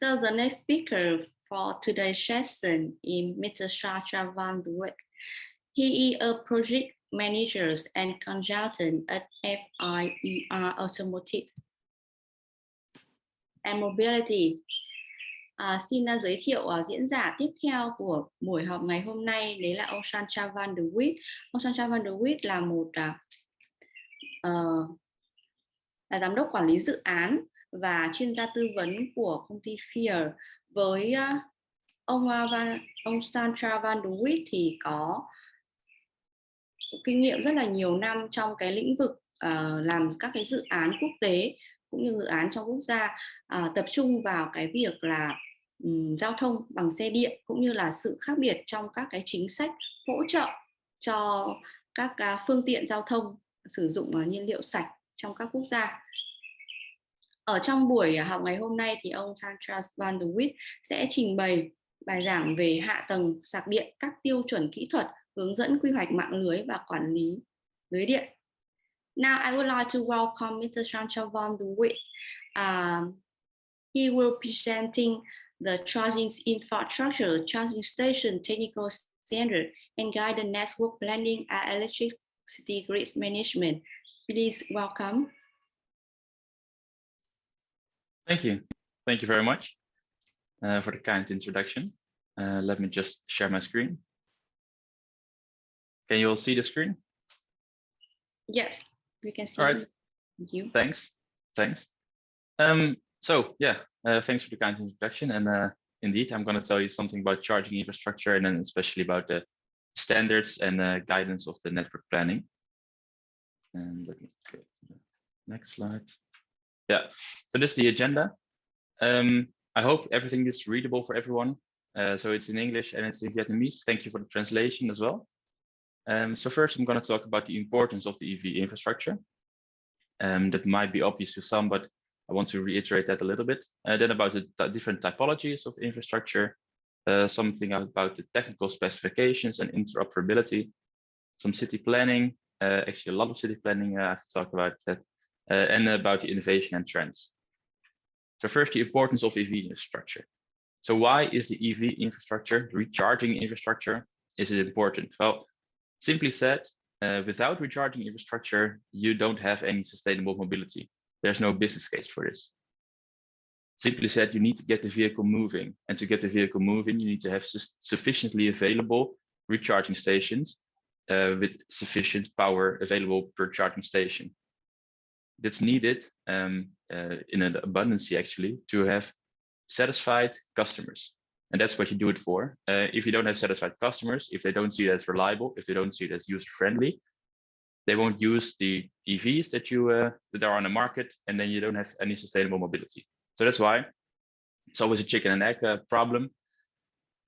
So the next speaker for today's session is Mr. Sasha van de He is a project manager and consultant at FIER Automotive and Mobility. À, xin uh, giới thiệu uh, diễn giả tiếp theo của buổi họp ngày hôm nay đấy là ông Sancha van der Witt. Ông Sancha van der Witt là một uh, uh, là giám đốc quản lý dự án và chuyên gia tư vấn của công ty Fear. Với ờ, ông ờ, Van, ông Sancha van der Witt thì có kinh nghiệm rất là nhiều năm trong cái lĩnh vực uh, làm các cái dự án quốc tế cũng như dự án trong quốc gia uh, tập trung vào cái việc là um, giao thông bằng xe điện cũng như là sự khác biệt trong các cái chính sách hỗ trợ cho các uh, phương tiện giao thông sử dụng uh, nhiên liệu sạch trong các quốc gia ở trong buổi học ngày hôm nay thì ông Sandra Van der Witt sẽ trình bày bài giảng về hạ tầng sạc điện các tiêu chuẩn kỹ thuật hướng dẫn quy hoạch mạng lưới và quản lý lưới điện. Now I would like to welcome Mr. Sandra Van der Witt. Uh, à, he will presenting the charging infrastructure, charging station technical standard, and guide the network planning and electricity grid management. Please welcome. Thank you. Thank you very much uh, for the kind introduction. Uh, let me just share my screen. Can you all see the screen? Yes, we can see. All right. Thank you. Thanks. Thanks. Um, so yeah, uh, thanks for the kind introduction. And uh, indeed, I'm going to tell you something about charging infrastructure and then especially about the standards and uh, guidance of the network planning. And let me go to the next slide. Yeah, so this is the agenda. Um, I hope everything is readable for everyone. Uh, so it's in English and it's in Vietnamese. Thank you for the translation as well. Um, so first, I'm going to talk about the importance of the EV infrastructure. Um, that might be obvious to some, but I want to reiterate that a little bit. Uh, then about the different typologies of infrastructure, uh, something about the technical specifications and interoperability, some city planning, uh, actually a lot of city planning I have to talk about that, uh, and about the innovation and trends. So first, the importance of EV infrastructure. So why is the EV infrastructure, recharging infrastructure, is it important? Well, simply said, uh, without recharging infrastructure, you don't have any sustainable mobility. There's no business case for this. Simply said, you need to get the vehicle moving. And to get the vehicle moving, you need to have sufficiently available recharging stations uh, with sufficient power available per charging station that's needed um, uh, in an abundance actually to have satisfied customers. And that's what you do it for. Uh, if you don't have satisfied customers, if they don't see it as reliable, if they don't see it as user friendly, they won't use the EVs that you uh, that are on the market, and then you don't have any sustainable mobility. So that's why it's always a chicken and egg uh, problem.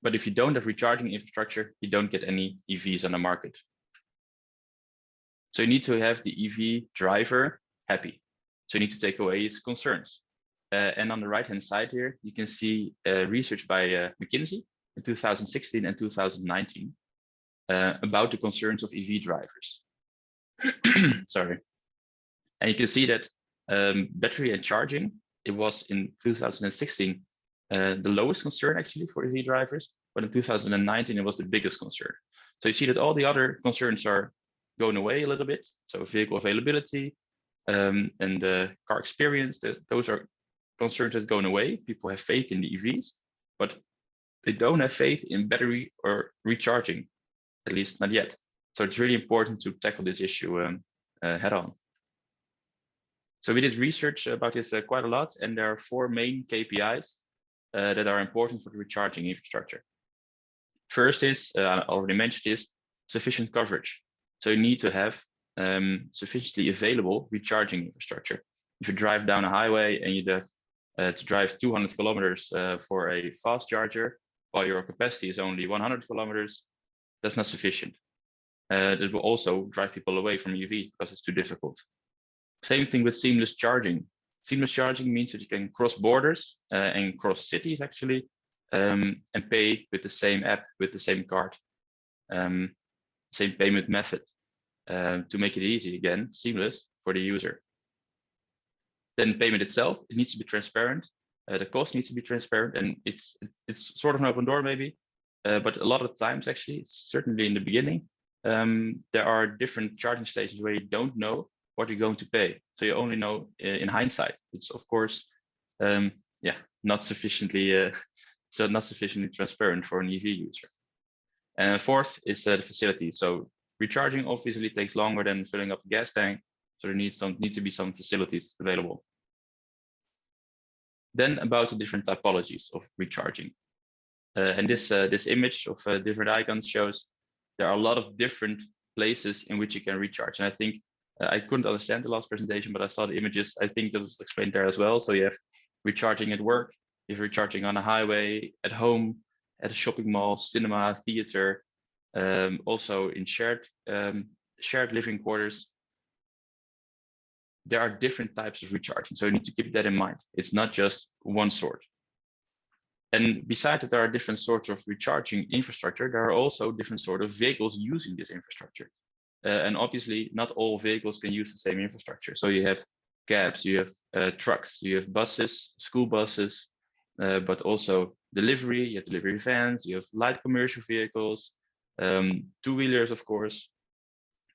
But if you don't have recharging infrastructure, you don't get any EVs on the market. So you need to have the EV driver happy. So you need to take away its concerns. Uh, and on the right hand side here, you can see uh, research by uh, McKinsey in 2016 and 2019 uh, about the concerns of EV drivers. Sorry. And you can see that um, battery and charging, it was in 2016 uh, the lowest concern actually for EV drivers, but in 2019 it was the biggest concern. So you see that all the other concerns are going away a little bit. So vehicle availability, um, and the car experience, those are concerns that going away. People have faith in the EVs, but they don't have faith in battery or recharging, at least not yet. So it's really important to tackle this issue um, uh, head on. So we did research about this uh, quite a lot, and there are four main KPIs uh, that are important for the recharging infrastructure. First is, uh, I already mentioned this, sufficient coverage. So you need to have um, sufficiently available recharging infrastructure. If you drive down a highway and you have uh, to drive 200 kilometers uh, for a fast charger, while your capacity is only 100 kilometers, that's not sufficient. Uh, that will also drive people away from EVs because it's too difficult. Same thing with seamless charging. Seamless charging means that you can cross borders uh, and cross cities actually, um, and pay with the same app, with the same card, um, same payment method. Um, to make it easy again, seamless for the user. Then payment itself, it needs to be transparent. uh, the cost needs to be transparent and it's it's sort of an open door maybe uh, but a lot of times actually certainly in the beginning um, there are different charging stations where you don't know what you're going to pay so you only know in hindsight it's of course um, yeah not sufficiently uh, so not sufficiently transparent for an ev user and fourth is uh, the facility so recharging obviously takes longer than filling up a gas tank so there needs some need to be some facilities available then about the different typologies of recharging. Uh, and this, uh, this image of uh, different icons shows there are a lot of different places in which you can recharge. And I think uh, I couldn't understand the last presentation, but I saw the images. I think that was explained there as well. So you have recharging at work, you have recharging on a highway, at home, at a shopping mall, cinema, theater, um, also in shared um, shared living quarters, there are different types of recharging. So you need to keep that in mind. It's not just one sort. And besides that, there are different sorts of recharging infrastructure. There are also different sort of vehicles using this infrastructure. Uh, and obviously, not all vehicles can use the same infrastructure. So you have cabs, you have uh, trucks, you have buses, school buses, uh, but also delivery, you have delivery vans, you have light commercial vehicles, um, two-wheelers, of course.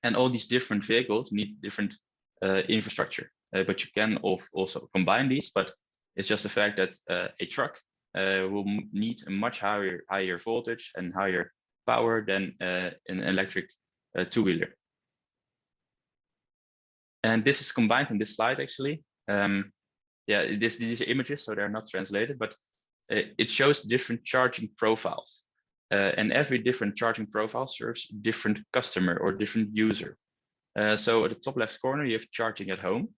And all these different vehicles need different uh, infrastructure. Uh, but you can also combine these, but it's just the fact that uh, a truck will need a much higher, higher voltage and higher power than an electric two-wheeler. And this is combined in this slide, actually. Um, yeah, this, these are images, so they're not translated, but it shows different charging profiles. Uh, and every different charging profile serves different customer or different user. Uh, so at the top left corner, you have charging at home.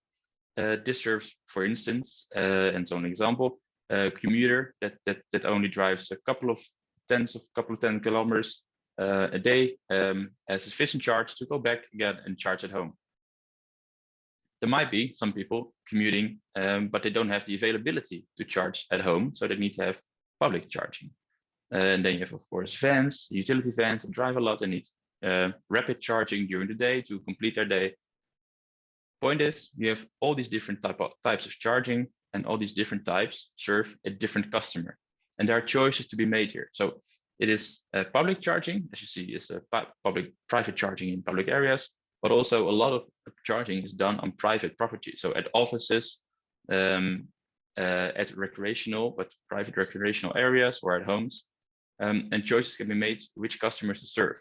Uh, this serves, for instance, uh, and so an example, a commuter that, that, that only drives a couple of tens of couple of 10 kilometers uh, a day um, has sufficient charge to go back again and charge at home. There might be some people commuting, um, but they don't have the availability to charge at home, so they need to have public charging. Uh, and then you have, of course, vans, utility vans that drive a lot and need uh, rapid charging during the day to complete their day. Point is, you have all these different type of, types of charging and all these different types serve a different customer. And there are choices to be made here. So it is uh, public charging, as you see, is a public private charging in public areas, but also a lot of charging is done on private property. So at offices, um, uh, at recreational, but private recreational areas or at homes. Um, and choices can be made which customers to serve.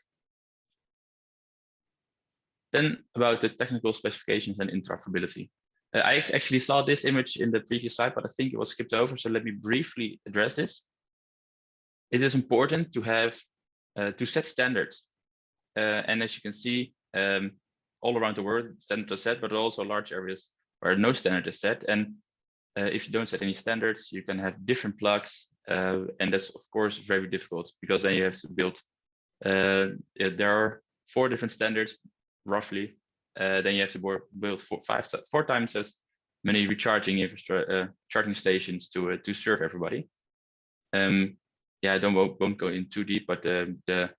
Then about the technical specifications and interoperability. Uh, I actually saw this image in the previous slide, but I think it was skipped over. So let me briefly address this. It is important to have uh, to set standards. Uh, and as you can see, um, all around the world, standards are set, but also large areas where no standard is set. And uh, if you don't set any standards, you can have different plugs. Uh, and that's, of course, very difficult because then you have to build. Uh, there are four different standards, roughly, uh, then you have to build four, five, four times as many recharging infrastructure, uh, charging stations to uh, to serve everybody. Um, yeah, I don't won't, go in too deep, but the, the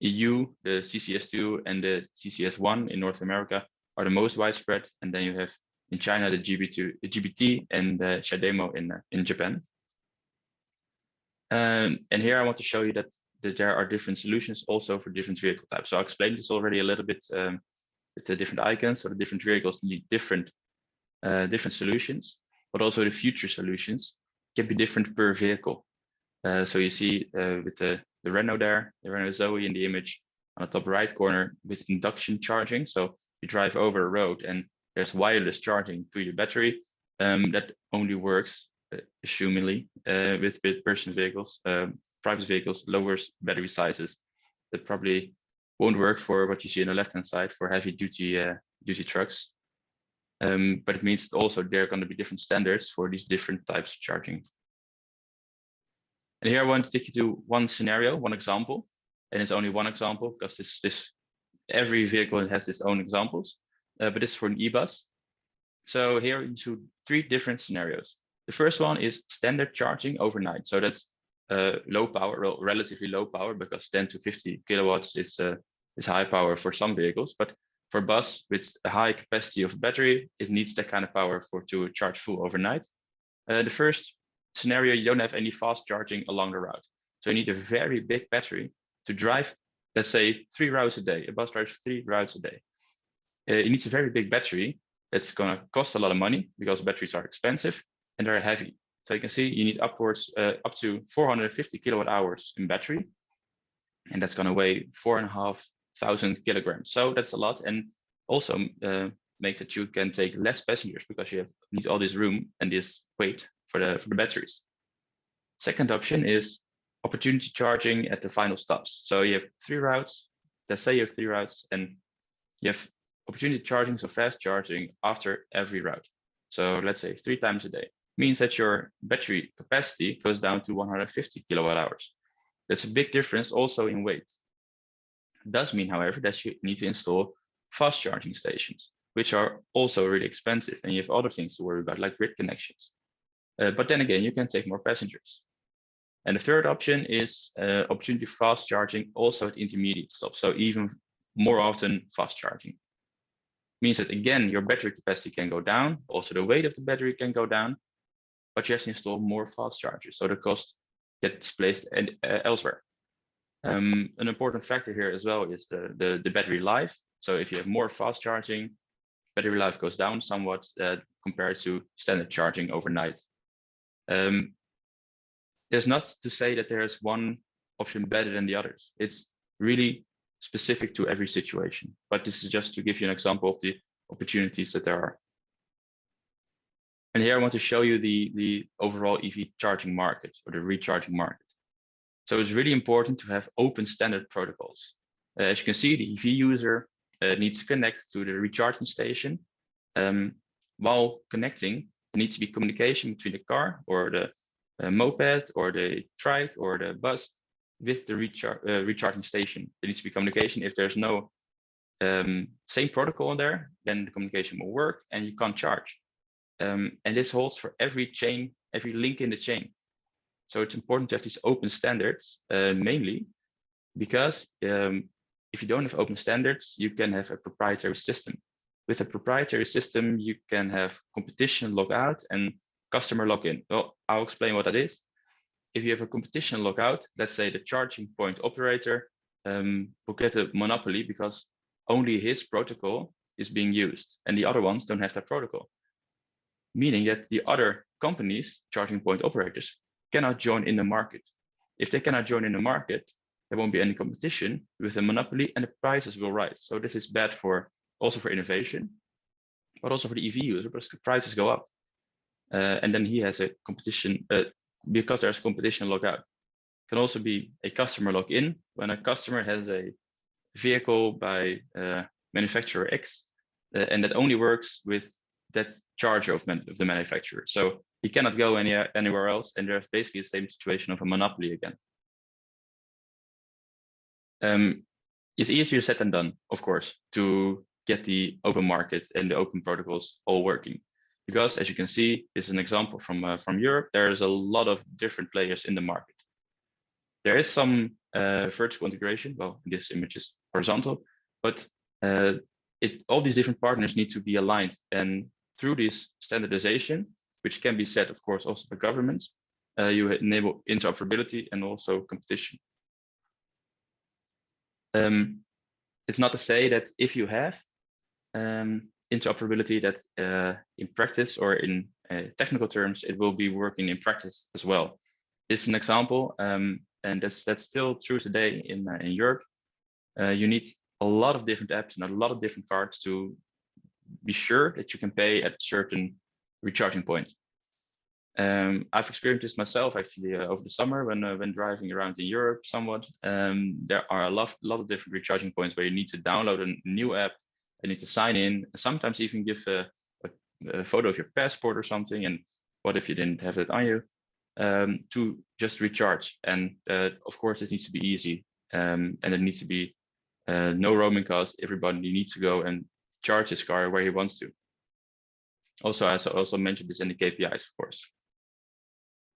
EU, the CCS2 and the CCS1 in North America are the most widespread, and then you have in China the GB2, the GBT, and the CHAdeMO in uh, in Japan. Um, and here I want to show you that that there are different solutions also for different vehicle types. So I explained this already a little bit um, with the different icons. So the different vehicles need different uh, different solutions, but also the future solutions can be different per vehicle. Uh, so you see uh, with the, the Renault there, the Renault Zoe in the image on the top right corner with induction charging. So you drive over a road and there's wireless charging to your battery. Um, that only works, assumingly, uh, with, with person vehicles. Um, private vehicles lowers battery sizes that probably won't work for what you see on the left hand side for heavy duty uh, duty trucks. Um, but it means also there are going to be different standards for these different types of charging. And here I want to take you to one scenario, one example, and it's only one example because this this every vehicle has its own examples, uh, but it's for an e-bus. So here into three different scenarios. The first one is standard charging overnight. So that's uh, low power, relatively low power, because 10 to 50 kilowatts is uh, is high power for some vehicles. But for bus with a high capacity of battery, it needs that kind of power for to charge full overnight. Uh, the first scenario, you don't have any fast charging along the route. So you need a very big battery to drive, let's say three routes a day, a bus drives three routes a day. Uh, it needs a very big battery that's going to cost a lot of money because batteries are expensive and they're heavy. So you can see you need upwards uh, up to 450 kilowatt hours in battery. And that's going to weigh four and a half thousand kilograms. So that's a lot. And also uh, makes that you can take less passengers because you have need all this room and this weight for the, for the batteries. Second option is opportunity charging at the final stops. So you have three routes, let's say you have three routes and you have opportunity charging, so fast charging after every route. So let's say three times a day means that your battery capacity goes down to 150 kilowatt hours. That's a big difference also in weight. It does mean, however, that you need to install fast charging stations, which are also really expensive and you have other things to worry about like grid connections. Uh, but then again, you can take more passengers. And the third option is uh, opportunity fast charging also at intermediate stops. So even more often fast charging. Means that again, your battery capacity can go down. Also the weight of the battery can go down, but you have to install more fast chargers. So the cost gets placed and, uh, elsewhere. Um, an important factor here as well is the, the, the, battery life. So if you have more fast charging, battery life goes down somewhat uh, compared to standard charging overnight. Um, there's not to say that there is one option better than the others. It's really specific to every situation. But this is just to give you an example of the opportunities that there are. And here I want to show you the, the overall EV charging market or the recharging market. So it's really important to have open standard protocols. Uh, as you can see, the EV user uh, needs to connect to the recharging station. Um, while connecting, there needs to be communication between the car or the uh, moped or the trike or the bus with the rechar uh, recharging station. There needs to be communication. If there's no um, same protocol in there, then the communication will work and you can't charge. Um, and this holds for every chain, every link in the chain. So it's important to have these open standards, uh, mainly because um, if you don't have open standards, you can have a proprietary system. With a proprietary system, you can have competition lock-out and customer lock-in. Well, I'll explain what that is. If you have a competition lock-out, let's say the charging point operator um, will get a monopoly because only his protocol is being used and the other ones don't have that protocol. Meaning that the other companies, charging point operators, cannot join in the market. If they cannot join in the market, there won't be any competition with a monopoly and the prices will rise. So this is bad for also for innovation, but also for the EV user because the prices go up. Uh, and then he has a competition uh, because there's competition lock-out. Can also be a customer lock-in when a customer has a vehicle by uh, manufacturer X uh, and that only works with that charge of, of the manufacturer. So he cannot go any, anywhere else. And there's basically the same situation of a monopoly again. Um, it's easier said than done, of course, to get the open market and the open protocols all working. Because as you can see, this is an example from, uh, from Europe, there's a lot of different players in the market. There is some uh, vertical integration, well, this image is horizontal, but uh, it, all these different partners need to be aligned. And through this standardization, which can be set, of course, also by governments. Uh, you enable interoperability and also competition. Um, it's not to say that if you have um, interoperability that uh, in practice or in uh, technical terms, it will be working in practice as well. This is an example, um, and that's that's still true today in, uh, in Europe. Uh, you need a lot of different apps and a lot of different cards to be sure that you can pay at certain recharging point. Um, I've experienced this myself actually uh, over the summer when uh, when driving around in Europe somewhat. Um, there are a lot, lot of different recharging points where you need to download a new app, you need to sign in, sometimes even give a, a, a, photo of your passport or something. And what if you didn't have it on you um, to just recharge? And uh, of course, it needs to be easy um, and it needs to be uh, no roaming costs. Everybody needs to go and charge his car where he wants to. Also, as I also mentioned this in the KPIs, of course.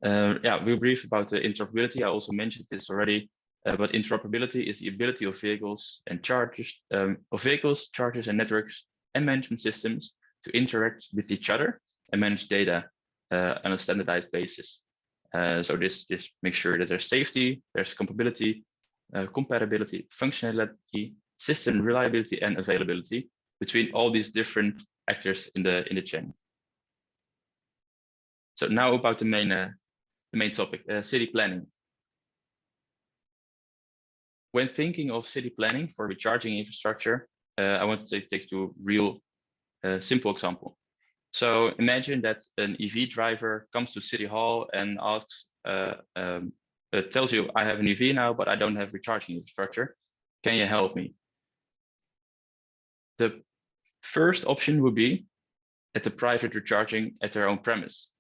Uh, yeah, we'll brief about the interoperability. I also mentioned this already, uh, but interoperability is the ability of vehicles and chargers, um, of vehicles, chargers and networks and management systems to interact with each other and manage data uh, on a standardized basis. Uh, so this, this makes sure that there's safety, there's compatibility, uh, compatibility, functionality, system reliability, and availability between all these different actors in the in the chain. So now about the main uh, the main topic, uh, city planning. When thinking of city planning for recharging infrastructure, uh, I want to take, to a real uh, simple example. So imagine that an EV driver comes to City Hall and asks, uh, um, it tells you, I have an EV now, but I don't have recharging infrastructure. Can you help me? The first option would be at the private recharging at their own premise.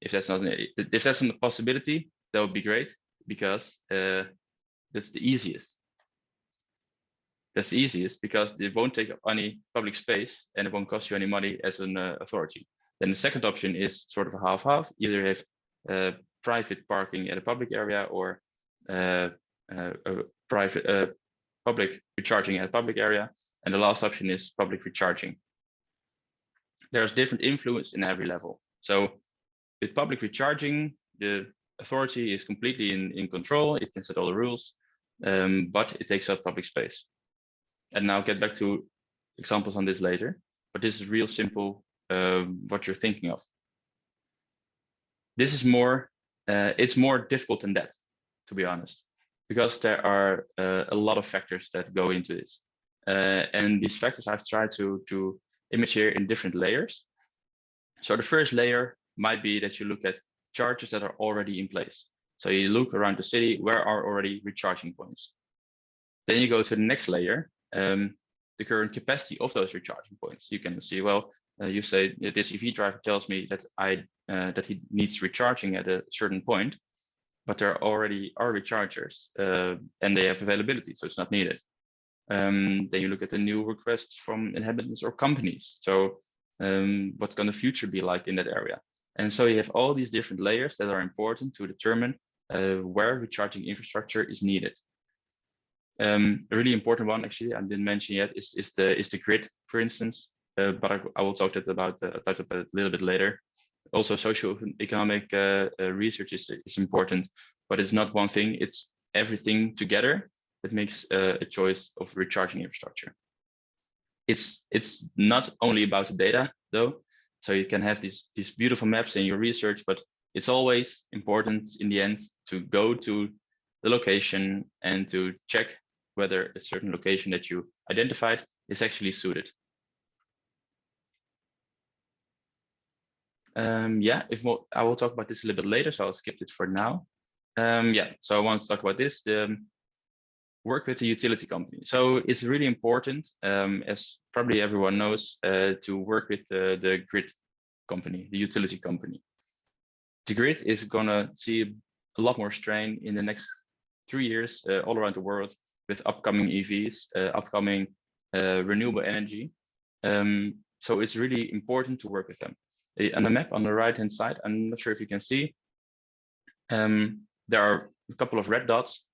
If that's not an, if that's not a possibility, that would be great because uh, that's the easiest that's the easiest because it won't take up any public space and it won't cost you any money as an uh, authority. Then the second option is sort of a half-half. Either have uh, private parking at a public area or uh, uh a private uh, public recharging at a public area. And the last option is public recharging. There's different influence in every level. So with public recharging, the authority is completely in, in control. It can set all the rules, um, but it takes up public space and now get back to examples on this later, but this is real simple um, what you're thinking of. This is more, uh, it's more difficult than that, to be honest, because there are uh, a lot of factors that go into this. Uh, and these factors I've tried to, to image here in different layers. So the first layer might be that you look at charges that are already in place. So you look around the city, where are already recharging points? Then you go to the next layer, um, the current capacity of those recharging points. You can see, well, uh, you say this EV driver tells me that I uh, that he needs recharging at a certain point, but there already are rechargers uh, and they have availability, so it's not needed. Um, then you look at the new requests from inhabitants or companies. So um, what's going the future be like in that area? And so you have all these different layers that are important to determine uh, where recharging infrastructure is needed. Um, a really important one, actually, I didn't mention yet, is, is the is the grid, for instance. Uh, but I, I, will talk about uh, touch about it a little bit later. Also, socio-economic uh, uh, research is is important, but it's not one thing. It's everything together that makes uh, a choice of recharging infrastructure. It's it's not only about the data though. So you can have these these beautiful maps in your research, but it's always important in the end to go to the location and to check whether a certain location that you identified is actually suited. Um, yeah, if more, I will talk about this a little bit later, so I'll skip it for now. Um, yeah, so I want to talk about this, the um, work with the utility company. So it's really important, um, as probably everyone knows, uh, to work with the, the grid company, the utility company. The grid is gonna see a lot more strain in the next three years uh, all around the world with upcoming EVs, uh, upcoming uh, renewable energy. Um, so it's really important to work with them. On the map on the right hand side, I'm not sure if you can see, um, there are a couple of red dots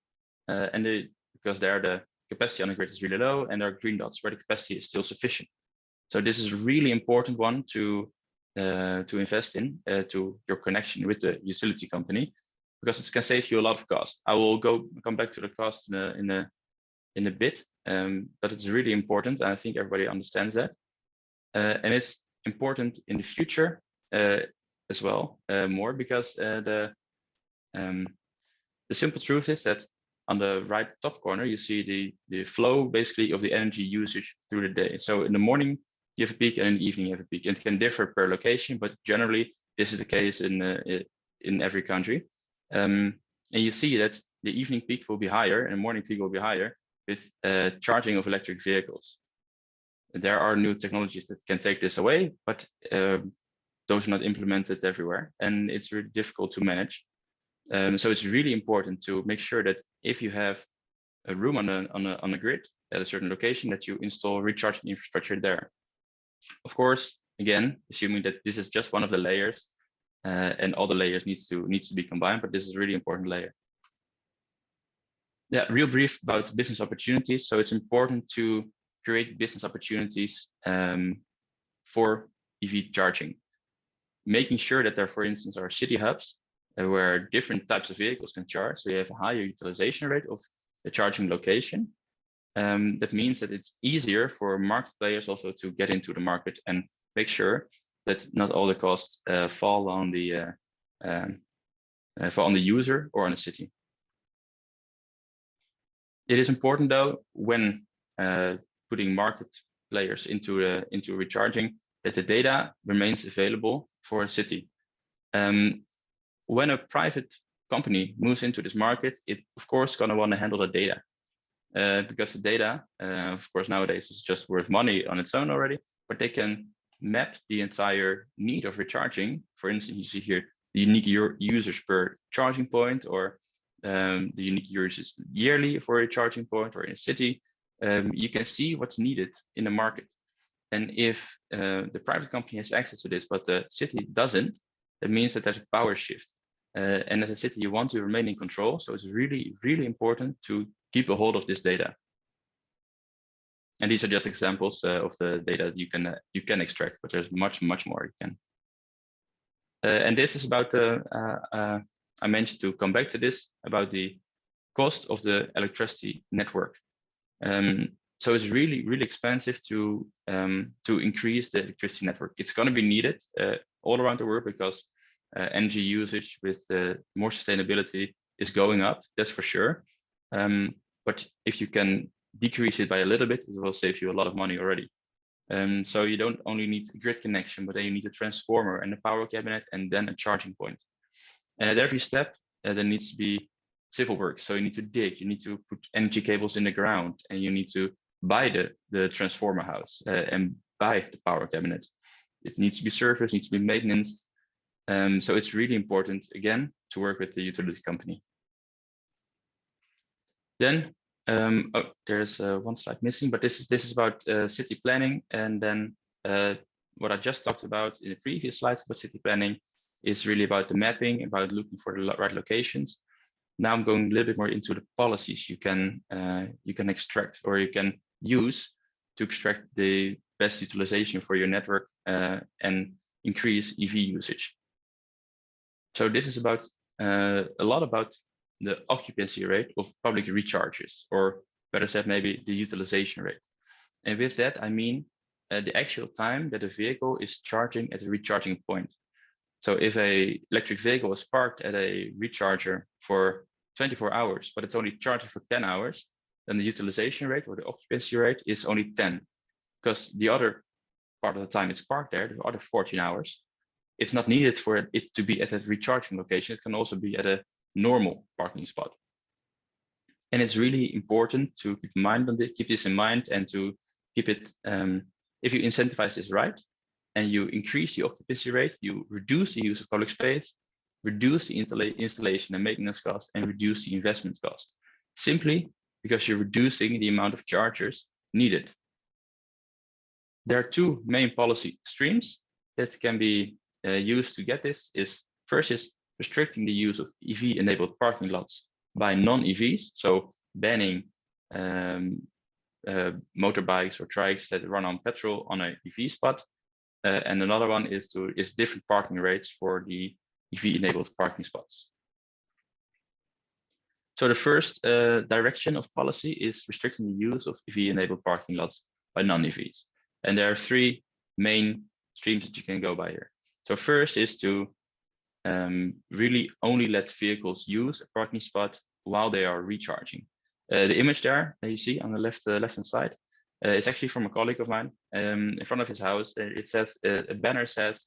uh, and they, because there the capacity on the grid is really low and there are green dots where the capacity is still sufficient. So this is a really important one to uh, to invest in uh, to your connection with the utility company because it can save you a lot of cost. I will go come back to the cost in a, in a in a bit, um, but it's really important. I think everybody understands that. Uh, and it's important in the future uh, as well, uh, more because uh, the um, the simple truth is that on the right top corner, you see the, the flow basically of the energy usage through the day. So in the morning, you have a peak and in the evening you have a peak. And it can differ per location, but generally this is the case in, uh, in every country. Um, and you see that the evening peak will be higher and morning peak will be higher with uh, charging of electric vehicles. There are new technologies that can take this away, but uh, those are not implemented everywhere, and it's really difficult to manage. Um, so it's really important to make sure that if you have a room on a, on a, on a grid at a certain location, that you install recharging infrastructure there. Of course, again, assuming that this is just one of the layers, uh, and all the layers needs to needs to be combined, but this is a really important layer yeah, real brief about business opportunities. So it's important to create business opportunities um, for EV charging, making sure that there, for instance, are city hubs where different types of vehicles can charge. So you have a higher utilization rate of the charging location. Um, that means that it's easier for market players also to get into the market and make sure that not all the costs uh, fall on the uh, um, uh, fall on the user or on the city. It is important though when uh, putting market players into uh, into recharging that the data remains available for a city. Um, when a private company moves into this market, it of course gonna want to handle the data uh, because the data, uh, of course, nowadays is just worth money on its own already, but they can map the entire need of recharging. For instance, you see here the unique users per charging point or um, the unique users yearly for a charging point or in a city. Um, you can see what's needed in the market. And if uh, the private company has access to this, but the city doesn't, that means that there's a power shift. Uh, and as a city, you want to remain in control. So it's really, really important to keep a hold of this data. And these are just examples uh, of the data that you can uh, you can extract, but there's much, much more you can. Uh, and this is about the, uh, uh, I mentioned to come back to this, about the cost of the electricity network. Um, so it's really, really expensive to um, to increase the electricity network. It's going to be needed all around the world because energy usage with more sustainability is going up, that's for sure. Um, but if you can decrease it by a little bit, it will save you a lot of money already. Um, so you don't only need a grid connection, but then you need a transformer and a power cabinet and then a charging point. And at every step, uh, there needs to be civil work. So you need to dig, you need to put energy cables in the ground, and you need to buy the, the transformer house uh, and buy the power cabinet. It needs to be serviced, needs to be maintenance. Um, so it's really important, again, to work with the utility company. Then um, oh, there's uh, one slide missing, but this is this is about uh, city planning, and then uh, what I just talked about in the previous slides about city planning is really about the mapping, about looking for the right locations. Now I'm going a little bit more into the policies you can uh, you can extract or you can use to extract the best utilization for your network uh, and increase EV usage. So this is about uh, a lot about the occupancy rate of public recharges, or better said, maybe the utilization rate. And with that, I mean uh, the actual time that a vehicle is charging at a recharging point. So if a electric vehicle is parked at a recharger for 24 hours, but it's only charging for 10 hours, then the utilization rate or the occupancy rate is only 10, because the other part of the time it's parked there, the other 14 hours, it's not needed for it to be at a recharging location. It can also be at a normal parking spot. And it's really important to keep in mind on this, keep this in mind and to keep it, um, if you incentivize this right, and you increase the occupancy rate, you reduce the use of public space, reduce the installation and maintenance cost, and reduce the investment cost, simply because you're reducing the amount of chargers needed. There are two main policy streams that can be uh, used to get this is first is restricting the use of EV-enabled parking lots by non-EVs, so banning um, uh, motorbikes or trikes that run on petrol on a EV spot. Uh, and another one is to is different parking rates for the EV-enabled parking spots. So the first uh, direction of policy is restricting the use of EV-enabled parking lots by non-EVs. And there are three main streams that you can go by here. So first is to um, really only let vehicles use a parking spot while they are recharging. Uh, the image there that you see on the left uh, left hand side uh, is actually from a colleague of mine. Um, in front of his house, uh, it says uh, a banner says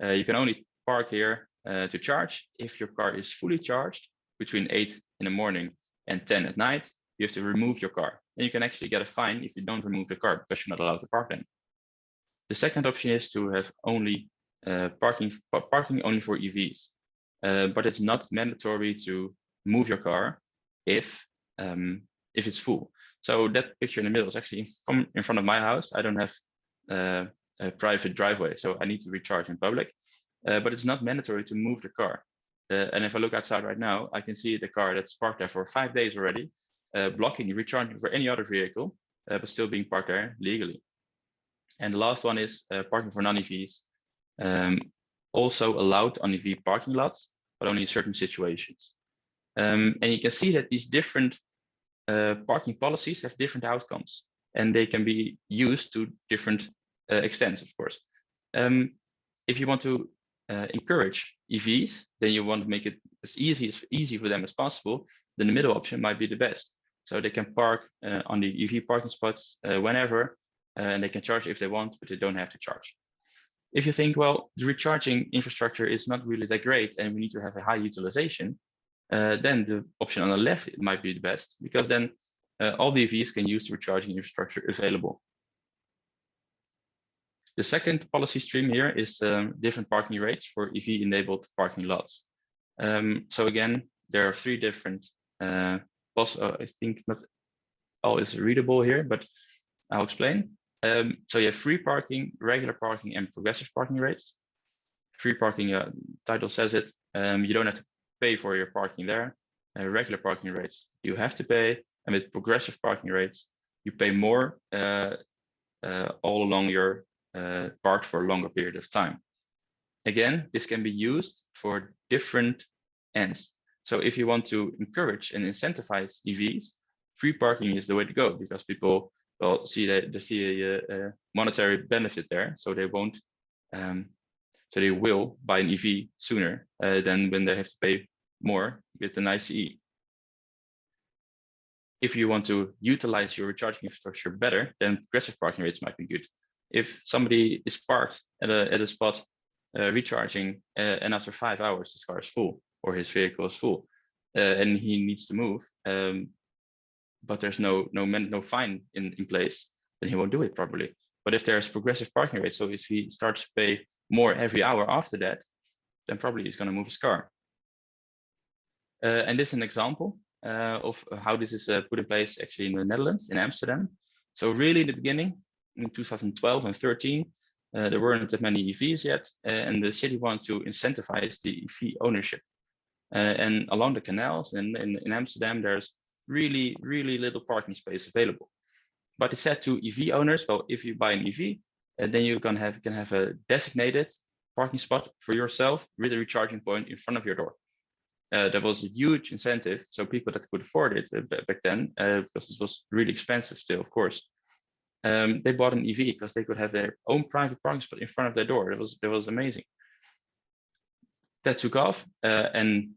uh, you can only park here to charge if your car is fully charged between 8 in the morning and 10 at night. You have to remove your car, and you can actually get a fine if you don't remove the car because you're not allowed to park then. The second option is to have only parking parking only for EVs, uh, but it's not mandatory to move your car if um, if it's full. So that picture in the middle is actually in, from in front of my house. I don't have uh, a private driveway, so I need to recharge in public. Uh, but it's not mandatory to move the car. Uh, and if I look outside right now, I can see the car that's parked there for five days already, uh, blocking recharging for any other vehicle, but still being parked there legally. And the last one is parking for non-EVs um, also allowed on EV parking lots, but only in certain situations. Um, and you can see that these different uh, parking policies have different outcomes and they can be used to different uh, extents, of course. Um, if you want to uh, encourage EVs, then you want to make it as easy as easy for them as possible. Then the middle option might be the best. So they can park uh, on the EV parking spots uh, whenever, uh, and they can charge if they want, but they don't have to charge. If you think, well, the recharging infrastructure is not really that great, and we need to have a high utilization, uh, then the option on the left might be the best because then uh, all the EVs can use the recharging infrastructure available. The second policy stream here is um, different parking rates for EV-enabled parking lots. Um, so again, there are three different, uh, uh, I think not all is readable here, but I'll explain. Um, so you have free parking, regular parking, and progressive parking rates. Free parking, uh, title says it, um, you don't have to pay for your parking there. Uh, regular parking rates, you have to pay, and with progressive parking rates, you pay more uh, uh, all along your uh, park for a longer period of time. Again, this can be used for different ends. So if you want to encourage and incentivize EVs, free parking is the way to go because people will see that they see a, a monetary benefit there, so they won't, um, so they will buy an EV sooner uh, than when they have to pay more with an ICE. If you want to utilize your recharging infrastructure better, then progressive parking rates might be good. If somebody is parked at a, at a spot uh, recharging uh, and after five hours his car is full or his vehicle is full uh, and he needs to move, um, but there's no no no fine in, in place, then he won't do it properly. But if there's progressive parking rates, so if he starts to pay more every hour after that, then probably he's going to move his car. Uh, and this is an example uh, of how this is uh, put in place actually in the Netherlands, in Amsterdam. So really in the beginning, in 2012 and 13, uh, there weren't that many EVs yet, uh, and the city wanted to incentivize the EV ownership. Uh, and along the canals and in, in, Amsterdam, there's really, really little parking space available. But it said to EV owners, well, if you buy an EV, then you can have, can have a designated parking spot for yourself with a recharging point in front of your door uh, there was a huge incentive. So people that could afford it uh, back then, uh, because it was really expensive still, of course, um, they bought an EV because they could have their own private parking spot in front of their door. It was it was amazing. That took off, uh, and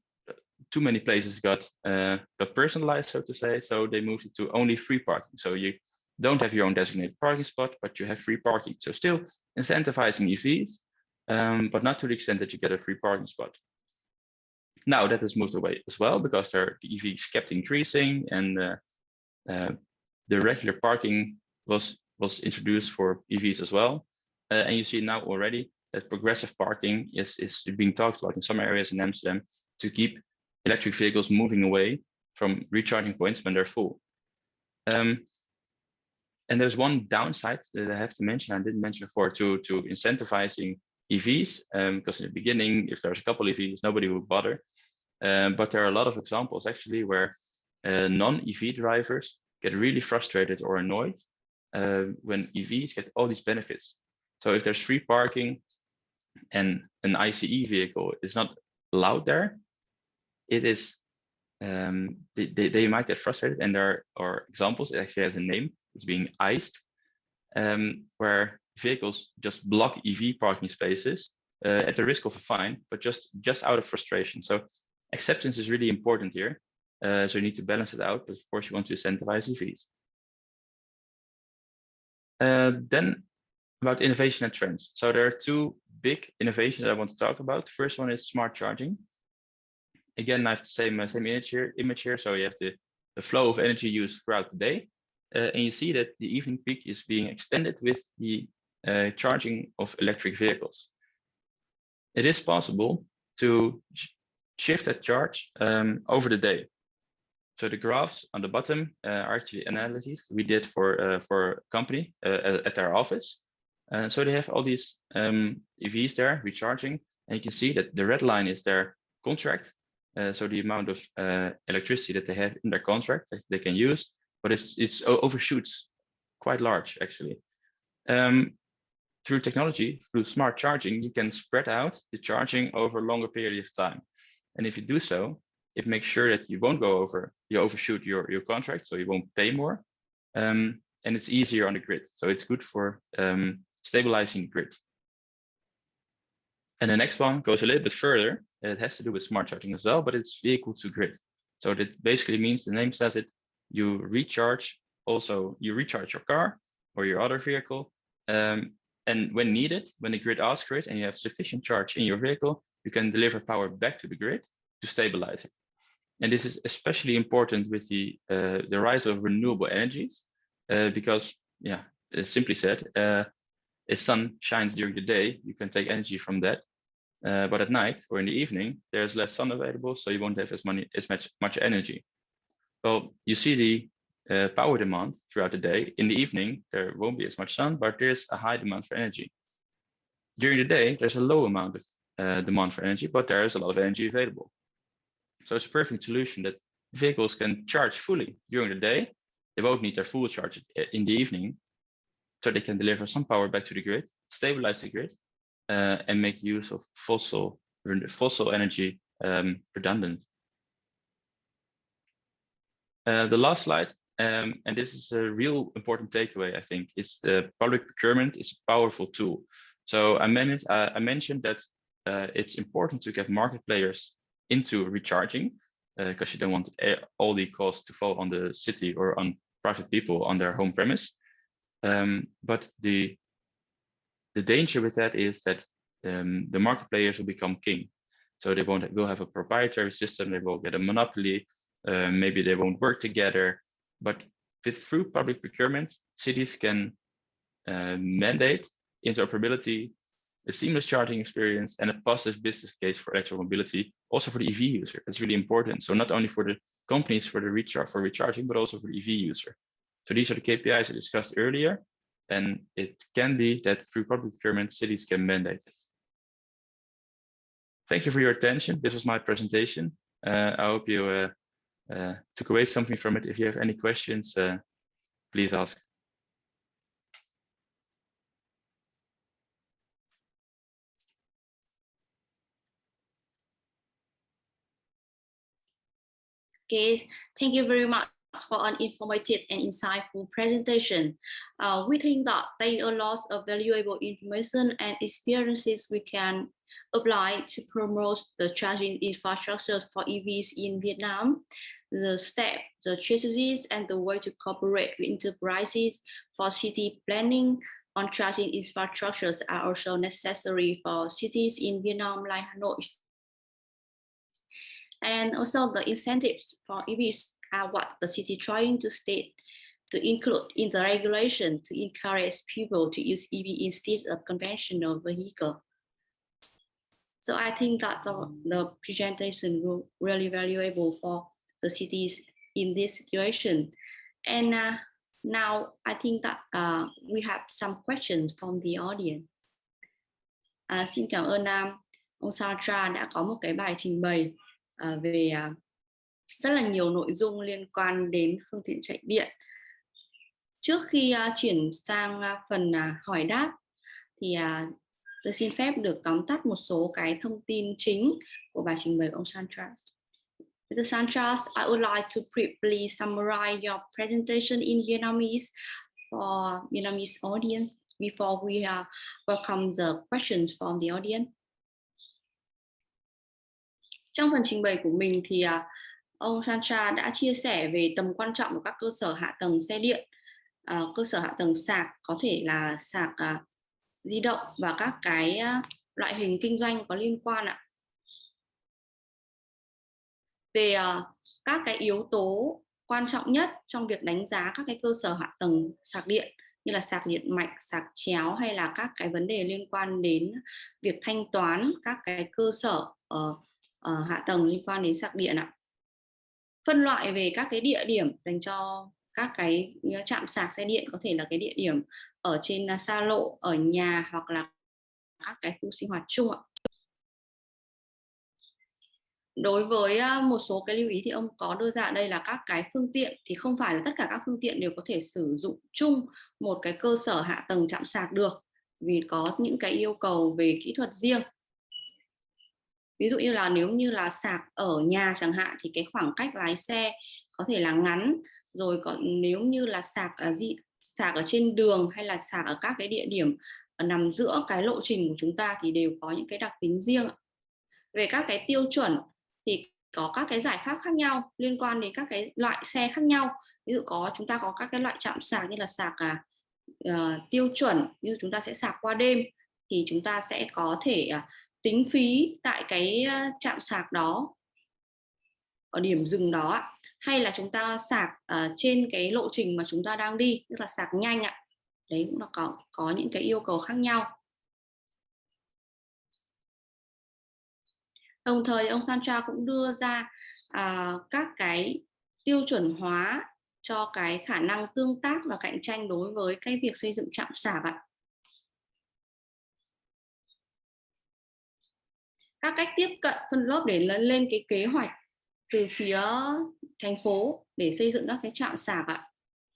too many places got uh, got personalized, so to say. So they moved it to only free parking. So you don't have your own designated parking spot, but you have free parking. So still incentivizing EVs, um, but not to the extent that you get a free parking spot. Now that has moved away as well because there, the EVs kept increasing and uh, uh, the regular parking was was introduced for EVs as well. Uh, and you see now already that progressive parking is, is being talked about in some areas in Amsterdam to keep electric vehicles moving away from recharging points when they're full. Um, and there's one downside that I have to mention, I didn't mention before, to, to incentivizing EVs, um, because in the beginning, if there's a couple EVs, nobody would bother. Um, but there are a lot of examples actually where uh, non-EV drivers get really frustrated or annoyed uh, when EVs get all these benefits. So if there's free parking and an ICE vehicle is not allowed there, it is um, they, they, they, might get frustrated and there are examples, it actually has a name, it's being iced, um, where vehicles just block EV parking spaces uh, at the risk of a fine, but just, just out of frustration. So acceptance is really important here. Uh, so you need to balance it out, but of course you want to incentivize EVs. Uh, then about innovation and trends. So there are two big innovations I want to talk about. First one is smart charging. Again, I have the same same image here. Image here. So you have the the flow of energy used throughout the day, uh, and you see that the evening peak is being extended with the uh, charging of electric vehicles. It is possible to shift that charge um, over the day. So the graphs on the bottom uh, are actually analyses we did for uh, for a company uh, at their office. And so they have all these um, EVs there recharging, and you can see that the red line is their contract. Uh, so the amount of uh, electricity that they have in their contract that they can use, but it's it's overshoots quite large actually. Um, through technology, through smart charging, you can spread out the charging over a longer period of time. And if you do so, it makes sure that you won't go over, you overshoot your, your contract, so you won't pay more. Um, and it's easier on the grid. So it's good for um, stabilizing the grid. And the next one goes a little bit further. It has to do with smart charging as well, but it's vehicle to grid. So that basically means the name says it, you recharge also, you recharge your car or your other vehicle. Um, and when needed, when the grid asks for it and you have sufficient charge in your vehicle, you can deliver power back to the grid to stabilize it. And this is especially important with the, uh, the rise of renewable energies, uh, because, yeah, simply said, uh, if sun shines during the day, you can take energy from that. Uh, but at night or in the evening, there's less sun available, so you won't have as, money, as much, much energy. Well, you see the uh, power demand throughout the day. In the evening, there won't be as much sun, but there's a high demand for energy. During the day, there's a low amount of uh, demand for energy, but there is a lot of energy available. So it's a perfect solution that vehicles can charge fully during the day. They won't need their full charge in the evening, so they can deliver some power back to the grid, stabilize the grid, uh, and make use of fossil fossil energy um, redundant. Uh, the last slide um, and this is a real important takeaway, I think, is the public procurement is a powerful tool. So I, managed, uh, I mentioned that uh, it's important to get market players into recharging because uh, you don't want all the costs to fall on the city or on private people on their home premise. Um, but the the danger with that is that um, the market players will become king. So they won't will have a proprietary system. They will get a monopoly. Uh, maybe they won't work together. But with through public procurement, cities can uh, mandate interoperability, a seamless charging experience, and a positive business case for electric mobility, also for the EV user. That's really important. So not only for the companies for the recharge for recharging, but also for the EV user. So these are the KPIs I discussed earlier, and it can be that through public procurement, cities can mandate this. Thank you for your attention. This was my presentation. Uh, I hope you uh, uh, took away something from it. If you have any questions, uh, please ask. Okay, thank you very much for an informative and insightful presentation. Uh, we think that there are lots of valuable information and experiences we can apply to promote the charging infrastructure for EVs in Vietnam. The step, the strategies, and the way to cooperate with enterprises for city planning on charging infrastructures are also necessary for cities in Vietnam like Hanoi. And also the incentives for EVs are what the city trying to state to include in the regulation to encourage people to use EV instead of conventional vehicle. So I think that the, the presentation will really valuable for the cities in this situation. And uh, now I think that uh, we have some questions from the audience. À, xin cảm ơn um, ông Sandra đã có một cái bài trình bày uh, về uh, rất là nhiều nội dung liên quan đến phương tiện chạy điện. Trước khi uh, chuyển sang uh, phần uh, hỏi đáp thì uh, tôi xin phép được tóm tắt một số cái thông tin chính của bài trình bày của ông Santras. Mr. Santras, I would like to briefly summarize your presentation in Vietnamese for Vietnamese audience before we uh, welcome the questions from the audience. Trong phần trình bày của mình thì uh, ông Sancha đã chia sẻ về tầm quan trọng của các cơ sở hạ tầng xe điện, uh, cơ sở hạ tầng sạc có thể là sạc uh, di động và các cái à, loại hình kinh doanh có liên quan ạ. Về ờ, các cái yếu tố quan trọng nhất trong việc đánh giá các cái cơ sở hạ tầng sạc điện như là sạc điện mạch, sạc chéo hay là các cái vấn đề liên quan đến việc thanh toán các cái cơ sở uh, uh, hạ tầng liên quan đến sạc điện ạ. Phân loại về các cái địa điểm dành cho các cái ờ, trạm sạc xe điện, có thể là cái địa điểm ở trên ờ, xa lộ, ở nhà hoặc là các cái khu sinh hoạt chung ạ. Đối với ờ, một số cái lưu ý thì ông có đưa ra đây là các cái phương tiện thì không phải là tất cả các phương tiện đều có thể sử dụng chung một cái cơ sở hạ tầng chạm sạc được, vì có những cái yêu cầu về kỹ thuật riêng ví dụ như là nếu như là sạc ở nhà chẳng hạn thì cái khoảng cách lái xe có thể là ngắn. Rồi còn nếu như là sạc ở gì sạc ở trên đường hay là sạc ở các cái địa điểm nằm giữa cái lộ trình của chúng ta thì đều có những cái đặc tính riêng về các cái tiêu chuẩn thì có các cái giải pháp khác nhau liên quan đến các cái loại xe khác nhau. Ví dụ có chúng ta có các cái loại chạm sạc như là sạc à, uh, tiêu chuẩn như chúng ta sẽ sạc qua đêm thì chúng ta sẽ có thể uh, tính phí tại cái ờ, trạm sạc đó ở điểm dừng đó hay là chúng ta sạc uh, trên cái lộ trình mà chúng ta đang đi tức là sạc nhanh ạ. Đấy cũng là có có những cái yêu cầu khác nhau. Đồng thời ông Sancha cũng đưa ra uh, các cái tiêu chuẩn hóa cho cái khả năng tương tác và cạnh tranh đối với cái việc xây dựng trạm sạc ạ. Các cách tiếp cận phân lớp để lên cái kế hoạch từ phía thành phố để xây dựng các cái trạm sạc ạ.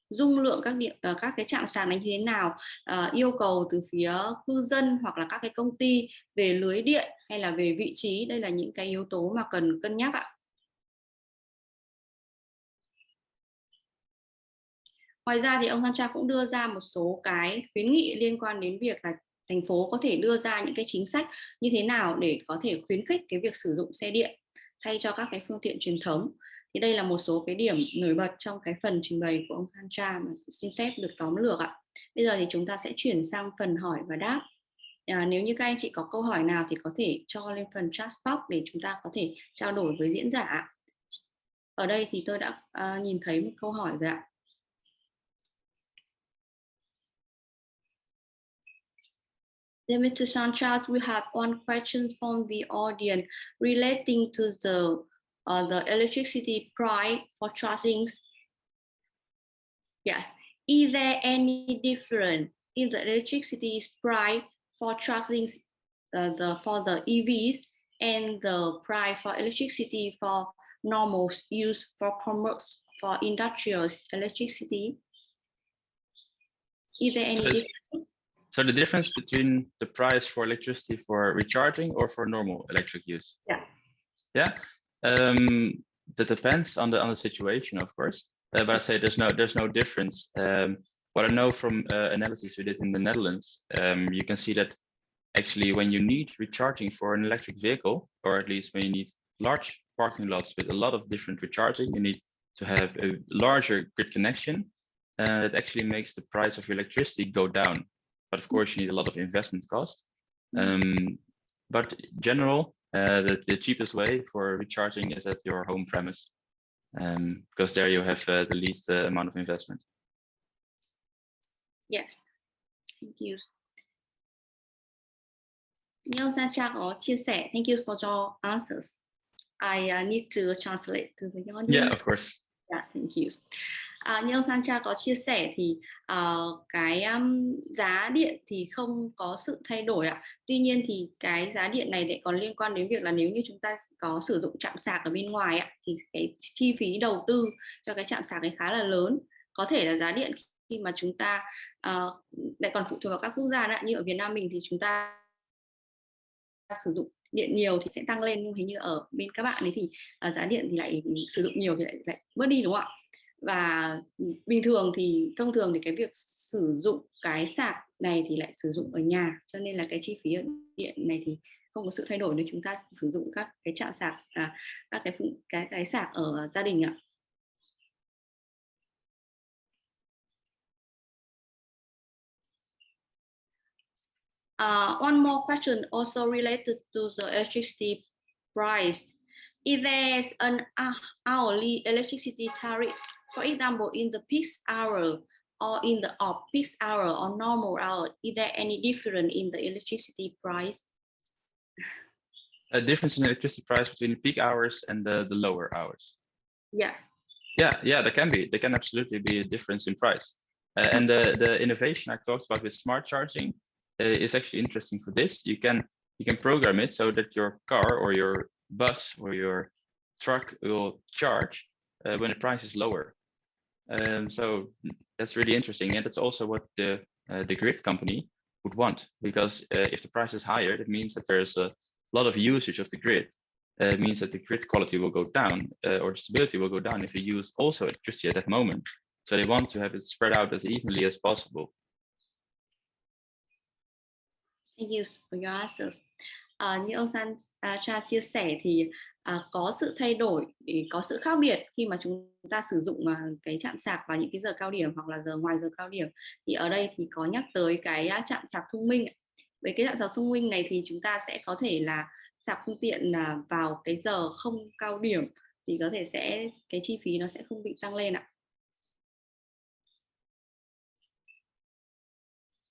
Dung lượng các điện ờ, các cái trạm sạc này như thế nào, ờ, yêu cầu từ phía cư dân hoặc là các cái công ty về lưới điện hay là về vị trí, đây là những cái yếu tố mà cần cân nhắc ạ. Ngoài ra thì ông Sancha cũng đưa ra một số cái khuyến nghị liên quan đến việc là thành phố có thể đưa ra những cái chính sách như thế nào để có thể khuyến khích cái việc sử dụng xe điện thay cho các cái phương tiện truyền thống. Thì đây là một số cái điểm nổi bật trong cái phần trình bày của ông Sancha mà xin phép được tóm lược ạ. Bây giờ thì chúng ta sẽ chuyển sang phần hỏi và đáp. À, nếu như các anh chị có câu hỏi nào thì có thể cho lên phần chat box để chúng ta có thể trao đổi với diễn giả. Ở đây thì tôi đã uh, nhìn thấy một câu hỏi rồi ạ. Mr. Sanchez, we have one question from the audience relating to the uh, the electricity price for charging. Yes, is there any difference in the electricity price for charging uh, the for the EVs and the price for electricity for normal use for commerce for industrial electricity? Is there any difference? So the difference between the price for electricity for recharging or for normal electric use? Yeah. Yeah. Um, that depends on the on the situation, of course. Uh, but I say there's no there's no difference. Um, what I know from uh, analysis we did in the Netherlands, um, you can see that actually when you need recharging for an electric vehicle, or at least when you need large parking lots with a lot of different recharging, you need to have a larger grid connection. Uh, it actually makes the price of your electricity go down but of course you need a lot of investment cost. Mm-hmm. Um, but general, uh, the, the cheapest way for recharging is at your home premise, um, because there you have uh, the least uh, amount of investment. Yes, thank you. Neil có chia thank you for your answers. I uh, need to translate to the audience. Yeah, of course. Yeah, thank you. À, như ông Sancha có chia sẻ thì uh, cái um, giá điện thì không có sự thay đổi ạ. Tuy nhiên thì cái giá điện này lại còn liên quan đến việc là nếu như chúng ta có sử dụng chạm sạc ở bên ngoài ạ, thì cái chi phí đầu tư cho cái chạm sạc ấy khá là lớn. Có thể là giá điện khi mà chúng ta uh, lại còn phụ thuộc vào các quốc gia nữa. Như ở Việt Nam mình thì chúng ta sử dụng điện nhiều thì sẽ tăng lên nhưng hình như ở bên các bạn ấy thì uh, giá điện thì lại sử dụng nhiều thì lại lại bớt đi đúng không ạ? Và ừ, bình thường thì thông thường thì cái việc sử dụng cái sạc này thì lại sử dụng ở nhà cho nên là cái chi phí điện này thì không có sự thay đổi nếu chúng ta sử dụng các cái trạm sạc à, các cái cái cái sạc ở gia đình ạ Uh, one more question also related to the electricity price. Is there an hourly electricity tariff For example, in the peak hour or in the off-peak hour or normal hour, is there any difference in the electricity price? A difference in electricity price between the peak hours and the, the lower hours. Yeah. Yeah, yeah, there can be. There can absolutely be a difference in price. Uh, and the, the innovation I talked about with smart charging uh, is actually interesting for this. You can you can program it so that your car or your bus or your truck will charge uh, when the price is lower. Um, so that's really interesting. And that's also what the, uh, the grid company would want, because uh, if the price is higher, that means that there's a, lot of usage of the grid uh, means that the grid quality will go down uh, or the stability will go down if you use also electricity at that moment. So they want to have it spread out as evenly as possible. Thank you for your answers. À, như ông San uh, Cha chia sẻ thì à, có sự thay đổi, có sự khác biệt khi mà chúng ta sử dụng à, cái chạm sạc vào những cái giờ cao điểm hoặc là giờ ngoài giờ cao điểm. Thì ở đây thì có nhắc tới cái à, chạm sạc thông minh. Với cái chạm sạc thông minh này thì chúng ta sẽ có thể là sạc phương tiện à, vào cái giờ không cao điểm thì có thể sẽ cái chi phí nó sẽ không bị tăng lên ạ.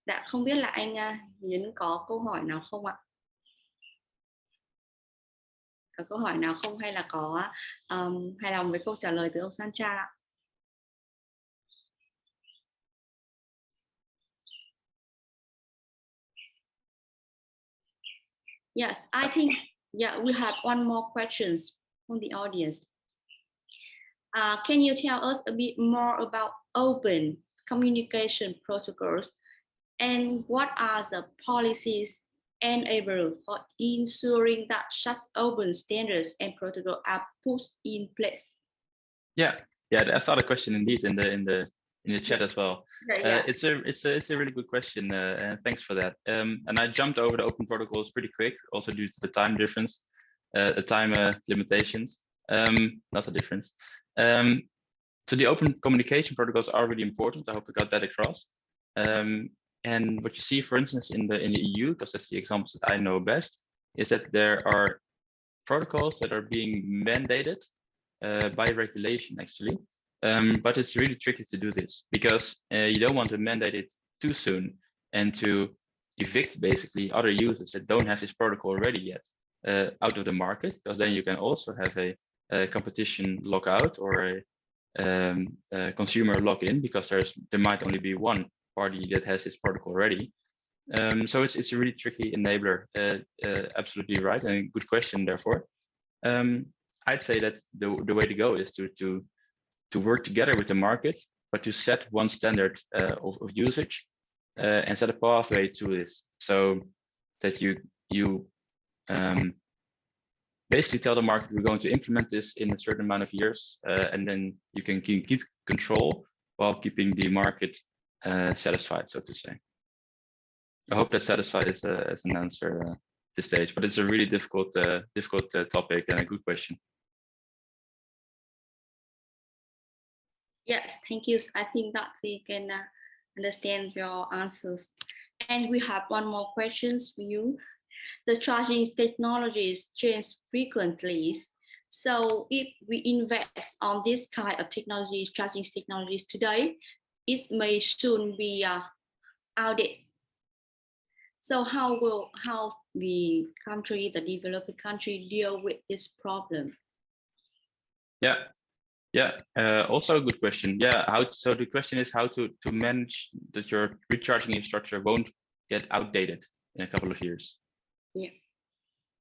Dạ không biết là anh Hiến có câu hỏi nào không ạ? Có câu hỏi nào không hay là có um, hài lòng với câu trả lời từ ông Sancha ạ? Yes, I think yeah we have one more questions from the audience. Uh, can you tell us a bit more about open communication protocols and what are the policies enable for ensuring that such open standards and protocols are put in place? Yeah, yeah, that's not a question indeed in the in the in the chat as well. Yeah, Uh, it's a it's a it's a really good question, uh, and thanks for that. Um, and I jumped over the open protocols pretty quick, also due to the time difference, uh, the time uh, limitations. Um, not the difference. Um, so the open communication protocols are really important. I hope I got that across. Um, and what you see, for instance, in the in the EU, because that's the examples that I know best, is that there are protocols that are being mandated uh, by regulation, actually. Um, but it's really tricky to do this because uh, you don't want to mandate it too soon and to evict basically other users that don't have this protocol already yet uh, out of the market, because then you can also have a, a competition lockout or a, um, a consumer lock-in because there's there might only be one party that has this protocol already. Um, so it's it's a really tricky enabler. Uh, uh, absolutely right, and good question. Therefore, um, I'd say that the the way to go is to to to work together with the market, but to set one standard uh, of, of usage uh, and set a pathway to this, so that you you um, basically tell the market we're going to implement this in a certain amount of years, uh, and then you can keep, keep control while keeping the market uh, satisfied, so to say. I hope that satisfied as, a, as an answer uh, this stage, but it's a really difficult, uh, difficult uh, topic and a good question. Yes, thank you. I think that we can uh, understand your answers. And we have one more questions for you. The charging technologies change frequently. So if we invest on this kind of technologies, charging technologies today, it may soon be uh, outdated. So how will how the country, the developing country, deal with this problem? Yeah, yeah. Uh, also a good question. Yeah. How? So the question is how to to manage that your recharging infrastructure won't get outdated in a couple of years. Yeah.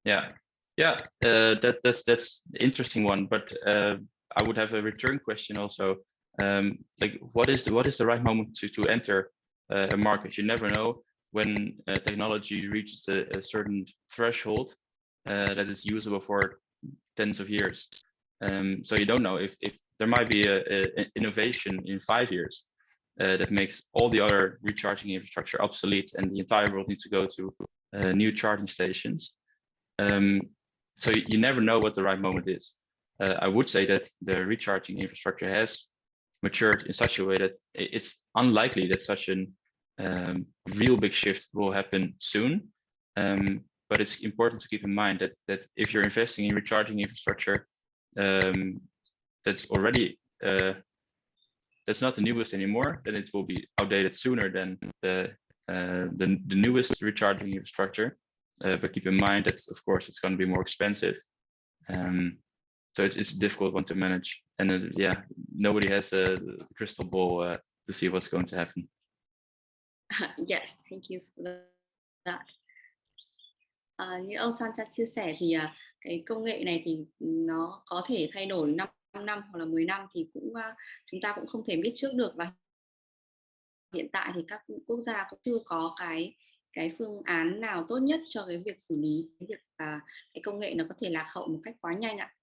Yeah. Yeah. Uh, that's that's that's interesting one. But uh, I would have a return question also. Um, like, what is the what is the right moment to to enter uh, a market? You never know when uh, technology reaches a, a certain threshold uh, that is usable for tens of years. Um, so you don't know if, if there might be a, a innovation in five years uh, that makes all the other recharging infrastructure obsolete and the entire world needs to go to uh, new charging stations. Um, so you, you never know what the right moment is. Uh, I would say that the recharging infrastructure has matured in such a way that it's unlikely that such a um, real big shift will happen soon. Um, but it's important to keep in mind that that if you're investing in recharging infrastructure um, that's already uh, that's not the newest anymore, then it will be outdated sooner than the uh, the, the newest recharging infrastructure. Uh, but keep in mind that of course it's going to be more expensive. Um, so it's it's a difficult one to manage, and uh, yeah, nobody has a crystal ball uh, to see what's going to happen. yes, thank you for that. À, như ông Santa chia sẻ thì à, cái công nghệ này thì nó có thể thay đổi 5 năm hoặc là 10 năm thì cũng uh, chúng ta cũng không thể biết trước được và hiện tại thì các quốc gia cũng chưa có cái cái phương án nào tốt nhất cho cái việc xử lý cái việc à, cái công nghệ nó có thể lạc hậu một cách quá nhanh ạ